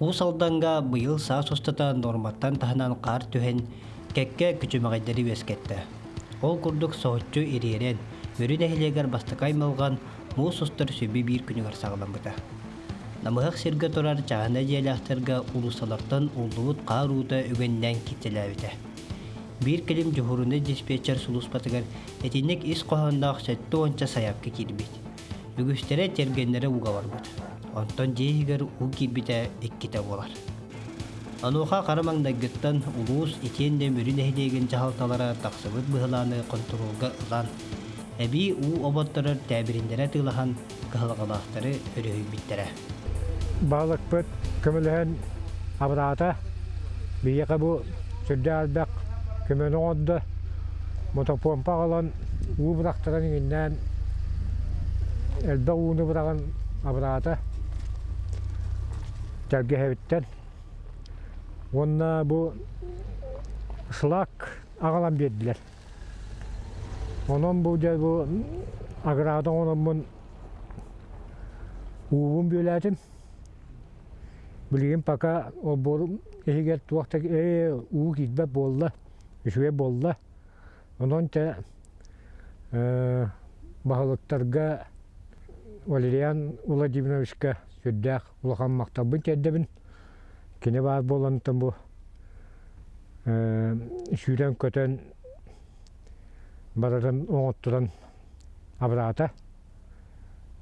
Уусалданга быйыл саа сустата норматтан таһынан қар түһен кекке күчүмәгәйдәри вескетте. Ол курдук соһуччу ириерен, мөрүн эхилегер бастакай мылган муу сустар сөбү бир күнүгөр сагалан бута. Намыхак сирге турар чагана диалахтарга улусалартан улуут каарууда үгеннән кителәбите. Бир келим жухуруны диспетчер сулус батыгар этинник ис кохандак сетті онча саяпка кирбит. Үгүстере уга барбыт. Онтон жейгер у кирбите икките болар. Ануха карамаңдагыттан улуус итен де мөрүн эхилеген жахалталара таксыбыт быһылааны контролга ылан. Эби у оботторор тәбириндере тылахан кыһылгалаахтары өрөйбиттере. Балык бөт көмөлөһөн абраата бияка бу сүрдө албак көмөнө одда мотопомпа алан уу бурактаран иңиннен элбе ууну бураган абраата тергеһебиттен онна бу шлак агалан бердилер онон бу же бу аграада ономмун уубун бөләтим билигин пока обор эхигер туакта э уу китбе болла үшүе болла онон те бахалыктарга Валериан Владимировичка сүрдәк улахан мактабын тәддебин кине бар болантын бу шүрен көтөн барарын оңоттуран абраата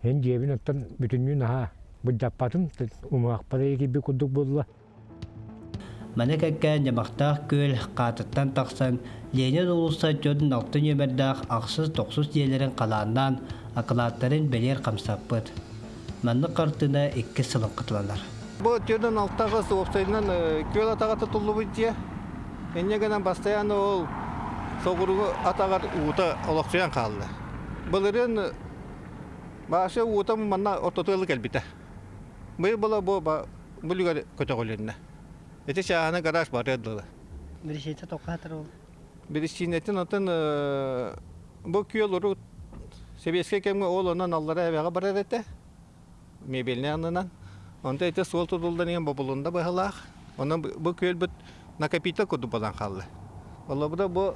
эн жебин оттан бүтүннүн аха буджаппатын умаакпара эки курдук болла. Маны кәккән ямақтақ көл қатыттан тақсан Ленин улуса жодын алтын өмірдақ ақсыз тоқсыз диелерін қаланнан акылаттарын белер қамсаппыт. Манны қартына екі сылын қытыланар. Бұл түйдің алттағы соғыптайынан көл атаға тұтылы бұйдия. Еннегенен постоянно ол соғыруғы атағар уыта олақсуян қалды. Бұлырын башы уыта манна ортотылы кәлбіті. Бұл бұла бұл бүлігер көте қолеріне. Эти шағаны гараж бар еділі. Бірішейті тоқатыр ол. Бірішінетін отын бұл күйел ұру себеске кемге ол онан аллара әбеға барар әті. Мебеліне анынан. Онда әті сол тұдылдан ең бабылында бағалақ. Онан бұл күйел бұт накопита көді болан қалды. Ола бұда бұл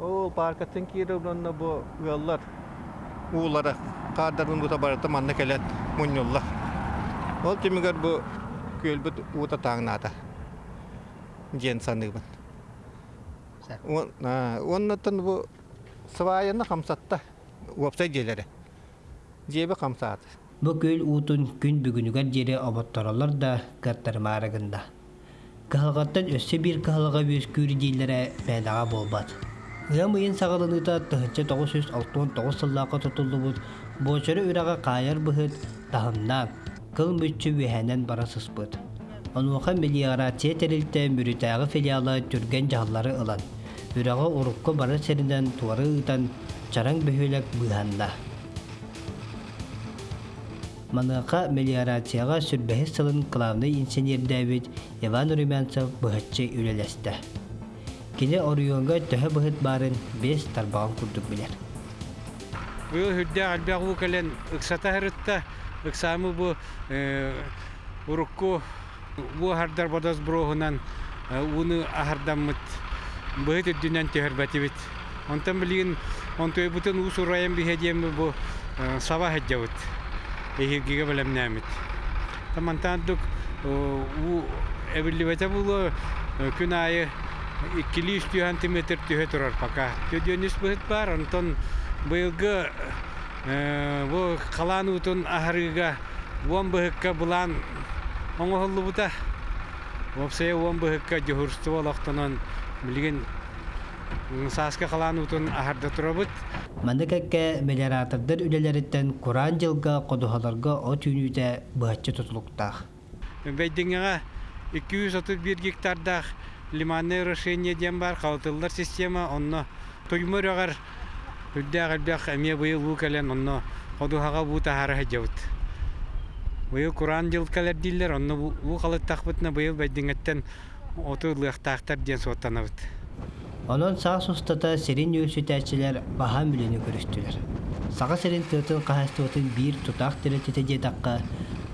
ол паркаттың кейірі бұнна бұл үйаллар уылары қардарын бұта бараты манна кәлет мұньоллар. Ол темігер бұл күйел бұт уыта таңнады. Жен санығын. Оннатын бұл свайыны қамсатта уапсай желері. Жебі Бұл көл уутун күн бүгінігер жері оботторалар да каттар марагында. Кахалғаттан өссі бір кахалға бөз көрі дейлері мәнаға болбад. Ұям ұйын сағалыныта тұхынча 969 сыллаққа тұтылды бұд, бочыры үраға қайыр бұхыд тахымнан, кыл мүтчі вехәнен бара сыспыд. Онуға мелиорация терилте мүрітәғы филиалы түрген жағалары ылан. Үрағы урукка бары серінен туары ұтан чараң бөхөлек бұғанда. Маныға мелиорацияға сүрбәхі сылын главный инженер Давид Иван Румянцев бұхатчы үлелесті. Кені Орионға төһі бұхыт барын бес тарбағын күрдік білер. Бұл албақ бұл кәлен ұқсата хырытта, ұқсамы бұл урукку бұл хардар бодос бұрохынан уны ахардаммыт бұхыт үддінен төхірбәті бит. Онтан білген, онтой бұтын ұс ұрайын бігедемі бұл сава хәджавыт. Ехиргеге білемнәмит. Тамантандық әбілі бұл күн айы 200 сантиметр түйе тұрар пока. Төдөніс бұхыт бар, онтон бұйылғы бұл қалан ұтын ахарыға уон бұхыққа бұлан оңғылы бұта. Опсая уон бұхыққа жохырсты болақтынан білген саска қалан ұтын ахарда тұра бұт. Маны кәкке мелиоратордар үлелеріттен Құран жылға қодуғаларға о түйінуді бұхатчы тұтылықтақ. Бәйдіңіға 231 гектардақ лиманный решение дем бар, қалтылдар система, онно бұйыл бұл кәлен, онно хәджауыт. Бұйыл Құран жыл дейлер, онно соттанабыт. Онон саға сустата серин өсүтәчилер баха мүліні көрістілер. Саға серин тыытын қағасты отын бір тұтақ тірі тете дедаққа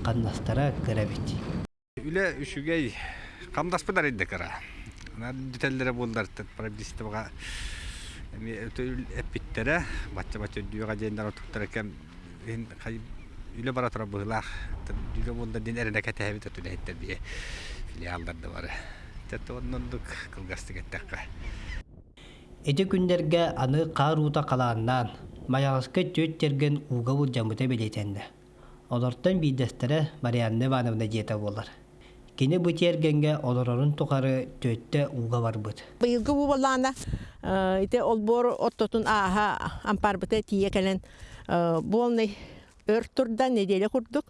қаннастара кара. Нар детеллере булдар тет правдисте бага. Эми өтөл эпиттере бачча бачча дүйга жайындар отуктар экен эн кай үле бара. Дүйга булда дин эрене кете хебит өтүле хеттер бие филиалдарды бар. Тет оннундук кылгасты кеттекка. Эти күндерге аны қааруыта қалааннан, маяғысқа төт терген уға бұл жамыта белетенді. Олортан бейдестері Ивановна жете болар. Кені бұт ергенге олорорын тұқары төтті уға бар бұд. Быйылгы бу боллаана ите олбор оттотун ааха ампарбыта тие келен болный өр турда неделе курдук.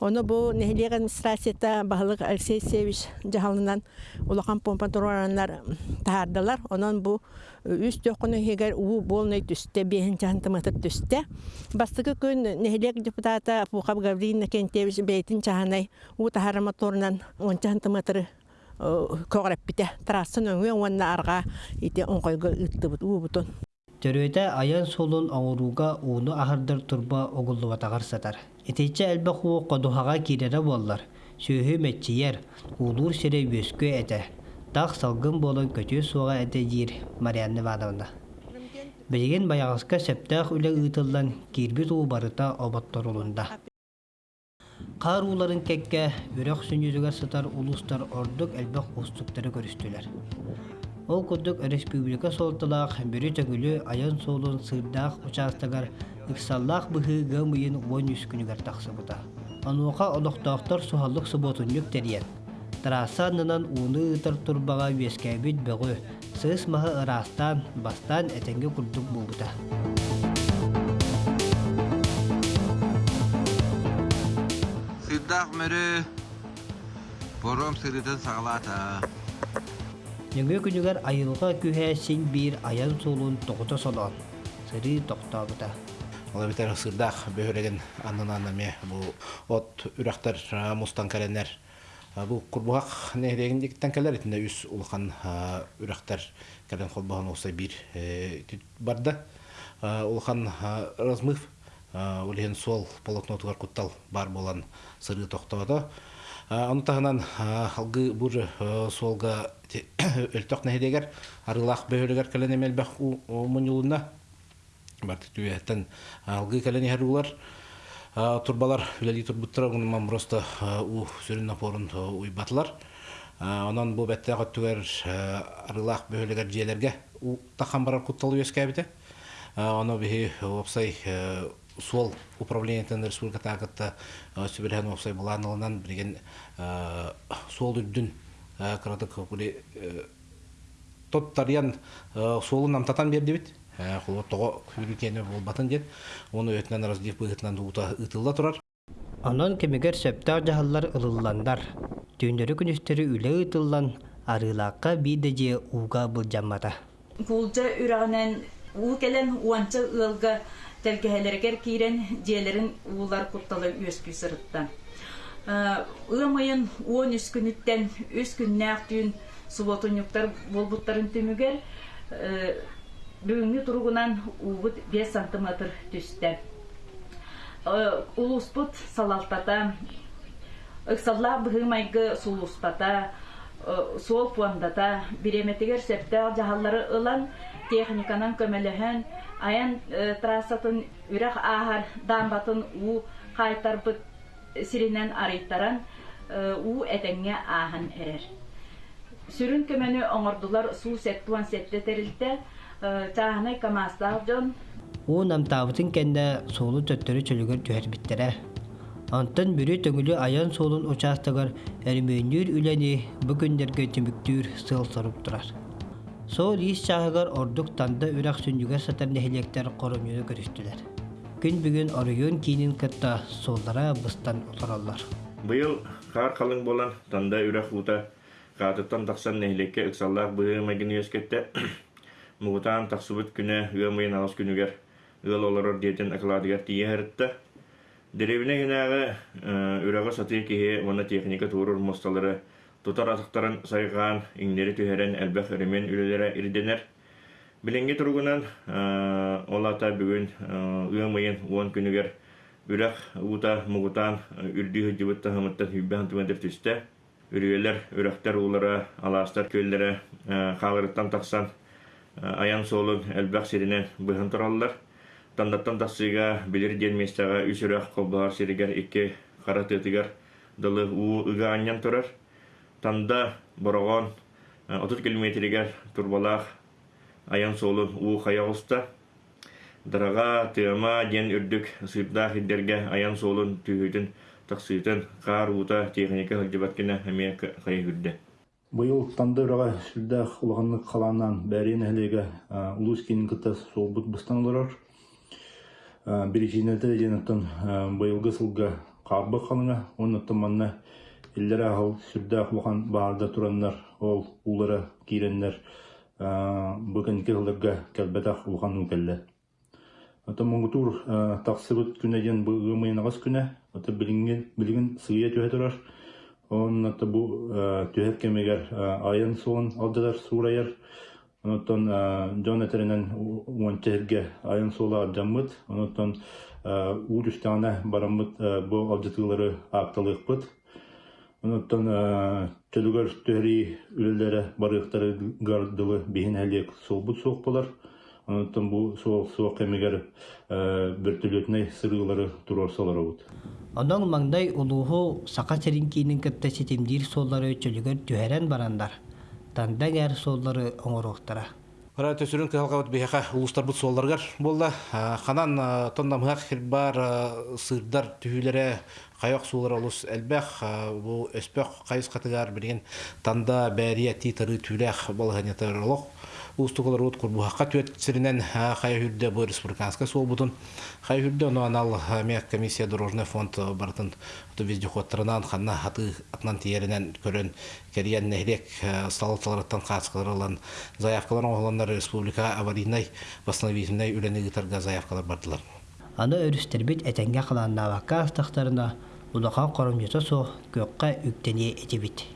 Оны бу нехилек администрацията бахылык Алексей Севич жахалынан улахан помпадорлар тахардылар. Онон бу үс төкүнү хегер уу болный түсте бехин чантымытыр түсте. Бастыгы күн нехилек депутата Пухаб Гавриловна Кентевич бейтин чаханай уу тахары моторунан он чантымытыр көғіріп бите. Тарасын өңе онна арға ите оңқойға үттібіт уыбытын. Төрөйті аян солун оңыруға уыны ахырдар турба оғыллуатағар сатар. Этече әлбі қуы қодуғаға кирері боллар. Сүйі мәтчиер, улур сире өскө әті. Тақ салгын болын көтü суға әті жир Марианны Ивановна. Білген баяғысқа сәптақ үлі ұйтылдан кирбит уы барыта обаттар улында. Қар уларын кәкке үрек сүнжүзігер сытар улустар ордук әлбәқ ұстуктары көрістілер. Ол күрдік республика солтылақ бүрі төгілі аян солын сырдақ участагар ықсаллақ бұхы ғымыйын 13 күнігер тақсы бұда. Ануға олықтақтар суғалық сұботынлық терен. Тарасанынан уны ұтар турбаға вескәбіт бөғі, сыз мағы ырастан, бастан әтенге күрдік бұлбыда. Сырдақ мөрі бором сырытын сағалата. Нөңгө күнігер айылға күхәсин бір аян солын тоғыта солон. Сыры тоқтабыда. Ола битер сырдах бөһөреген аннан аннаме бу от үрәхтәр мустан кәленнәр бу курбуак нәһреген диктән кәләр итендә үс улхан үрәхтәр кәлен холбахан оса бир барда улхан размыв улен сол полотнотугар куттал бар болан сыры тоқтоодо Оны тағынан алғы бұр солға өлтөк нәһидегер арылақ бөһөлөгер кәлен емелбәк мұнюлына бартык түйәттен алғы кәлен әрулар турбалар үләли турбуттар онан просто у сүрін напорын уйбатлар онан бу бәттә көттүгәр арылақ бөһөлөгер жиелерге у тахан барар кутталы өскәбите оны опсай сол управлениятын республика тагытта сүберген опсай буланылынан билген сол үрдүн кыратык були тот тарьян солун намтатан берди бит холо того хүрүкене болбатын дет оны өтнен раздев быгытынан ута ытылда турар Онон кемегер сөптәр жаһаллар ылылландар. Түйіндері күністері үлі ытыллан арылаққа биде же уға бұл жаммата. Кулжа үрәнен ул келен уанча ылга тәлгәһәләргә кирен җеләрен улар кутталы өскү сырытта. Ыламайын 13 күнүттен 3 күннәк түйін суботунюктар болбуттарын төмүгер бүгүнкү туругунан убут 5 сантиметр түстә. Улуспут салалтата ыксалла быгымайгы сулуспата сол пуандата септер жаһаллары ылан техниканан көмөлөһөн аян трассатын үрэх аһар дамбатын у кайтарбыт сиринен арыйттаран у этеңге аһан эрер сүрүн көмөнү оңордулар суу сеттуан сетте терилте чаһанай камастаах жон У намтабытын кенде солу төттөрү чөлүгөр түһэр биттере. Антын бүрі төңүлі аян солун участагар әрмөнүр үләни бүгүндерге түмүктүр сыл сырып турар. Сол ис чаһыгар ордук танда үрәк сүнжүгер сатар нехилектер коронюны көрүстүләр. Күн бүгүн орыйон кийинин кытта соллара быстан олораллар. Быйыл қар қалың болан танда үрәк ута қатыттан тақсан нәхилекке ықсаллақ бұйы мәгін өскетті мұғытан тақсыбыт күні үөмайын ағыз күнігер ыл олорор диетен акладыгар тие хәрітті. Деревіне генағы үрәғы саты кеге оны техника туурur мосталары тутар атықтарын сайған иңнері түхерен әлбәқ өремен үлелері ирденер. Біленге тұрғынан олата бүгін үөмайын 10 күнігер үрәқ ута мұғытан үрді хүджібітті хымыттан хүббән түмендер түсті. үрүөлер үрөхтер уулара алаастар көллере хаалырыттан таксан аян соолун элбэх сиринен быһын тураллар тандаттан тахсыга билир диэн местага үс үрэх колбаар сиригер икки хара тыытыгар дылы ыга аньян турар танда борогон отут километригер турбалаах аян соолун уу хаягуста дарага тыама диэн үрдүк сыйдаах иддерге аян соолун түйүтүн тахсыытын каар уута техника хылжыбаткина эмиэ кайы хүрдэ Быйыл танда үрага сүрдәх улганлык каланан бәрин әлеге улус кин кыта солбут быстан олорор. Бирижинәдә янатын быйылгы сылга карбы калыңа, оннан манна илләр ахыл сүрдәх улган баарда тураннар, ол улары киреннәр бүген килдерге кәлбәтә улган үкәлле. Ата моңгутур таксыбыт күнәдән быгы мыйнагас күнә, ата билingen билеген сыя төһә торар. Оннаты бу төһәп кемегер айын суын алдылар сурайыр. Онотон Джон этеренен уончерге айын алдытылары апталыкпыт. Онотон төлүгөр төһри үлелері барыктары гардылы бейін әлек солбут соқ болар. Онотон бу соқ соқ кемегер бір төлөтіне сырылары турар салар ауыт. Онон маңдай улуһу сака серинкиинин кытта ситимдиир суоллары чөлүгөр түһәрен барандар. Танда гәр суоллары оңоруктара. Хара төсүрүн кыһалгабыт биһака улустар бут суолларгар болла. Ханан тоннамыак хирбар сырдар түһүлере каяк суулар олус элбэх бу өспөх кайыс катыгар билген танда бәрия титары түлэх болганятарлык устугалар от курбухакка түөт сиринен хая хүрдө бу республиканска суолбутун хая хүрдө ону анал мек комиссия дорожный фонд бартын ту вездеходтарынан ханна хаты атнан тиеринен көрөн кериен нехрек сталаталарыттан каскаларылан заявкалар оголандар республика аварийный восстановительный үленигитарга заявкалар бардылар. Аны өрүстербит этенге кыланнабакка астактарына улаха соғы суох көккө үктение этибит